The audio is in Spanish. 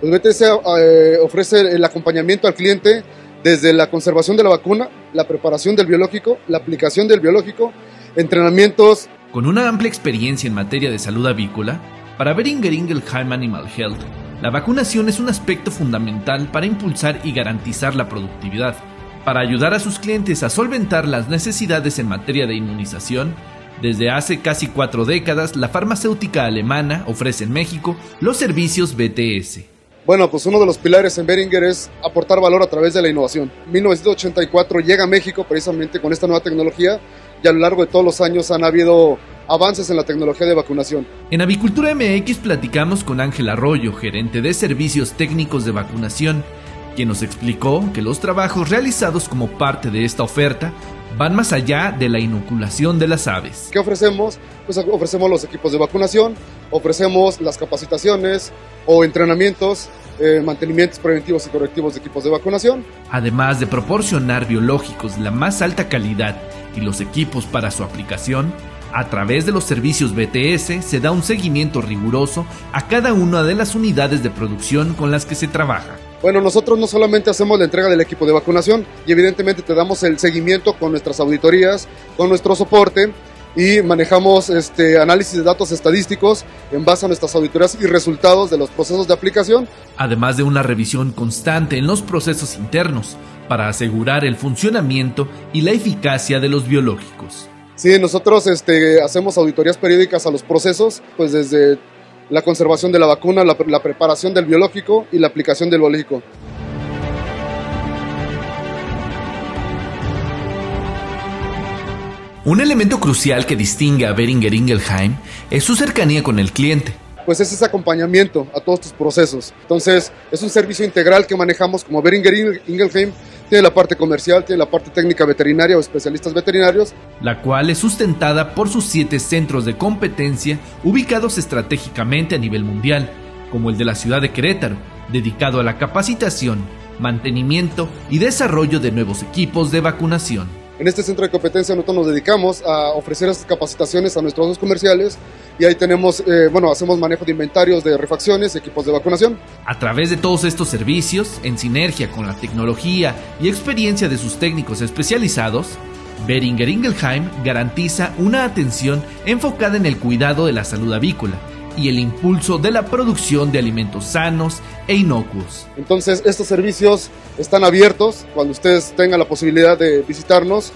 Pues BTS eh, ofrece el acompañamiento al cliente desde la conservación de la vacuna, la preparación del biológico, la aplicación del biológico, entrenamientos. Con una amplia experiencia en materia de salud avícola, para Beringer Ingelheim Animal Health, la vacunación es un aspecto fundamental para impulsar y garantizar la productividad, para ayudar a sus clientes a solventar las necesidades en materia de inmunización. Desde hace casi cuatro décadas, la farmacéutica alemana ofrece en México los servicios BTS. Bueno, pues uno de los pilares en Beringer es aportar valor a través de la innovación. 1984 llega a México precisamente con esta nueva tecnología y a lo largo de todos los años han habido avances en la tecnología de vacunación. En Avicultura MX platicamos con Ángel Arroyo, gerente de servicios técnicos de vacunación, quien nos explicó que los trabajos realizados como parte de esta oferta van más allá de la inoculación de las aves. ¿Qué ofrecemos? Pues ofrecemos los equipos de vacunación, ofrecemos las capacitaciones o entrenamientos, eh, mantenimientos preventivos y correctivos de equipos de vacunación. Además de proporcionar biológicos de la más alta calidad y los equipos para su aplicación, a través de los servicios BTS se da un seguimiento riguroso a cada una de las unidades de producción con las que se trabaja. Bueno, nosotros no solamente hacemos la entrega del equipo de vacunación y evidentemente te damos el seguimiento con nuestras auditorías, con nuestro soporte y manejamos este análisis de datos estadísticos en base a nuestras auditorías y resultados de los procesos de aplicación. Además de una revisión constante en los procesos internos para asegurar el funcionamiento y la eficacia de los biológicos. Sí, nosotros este, hacemos auditorías periódicas a los procesos, pues desde la conservación de la vacuna, la, la preparación del biológico y la aplicación del biológico. Un elemento crucial que distingue a Beringer Ingelheim es su cercanía con el cliente. Pues es ese acompañamiento a todos tus procesos. Entonces, es un servicio integral que manejamos como Beringer Ingelheim. Tiene la parte comercial, tiene la parte técnica veterinaria o especialistas veterinarios. La cual es sustentada por sus siete centros de competencia ubicados estratégicamente a nivel mundial, como el de la ciudad de Querétaro, dedicado a la capacitación, mantenimiento y desarrollo de nuevos equipos de vacunación. En este centro de competencia nosotros nos dedicamos a ofrecer estas capacitaciones a nuestros comerciales y ahí tenemos, eh, bueno, hacemos manejo de inventarios de refacciones, equipos de vacunación. A través de todos estos servicios, en sinergia con la tecnología y experiencia de sus técnicos especializados, Beringer Ingelheim garantiza una atención enfocada en el cuidado de la salud avícola y el impulso de la producción de alimentos sanos e inocuos. Entonces, estos servicios están abiertos cuando ustedes tengan la posibilidad de visitarnos.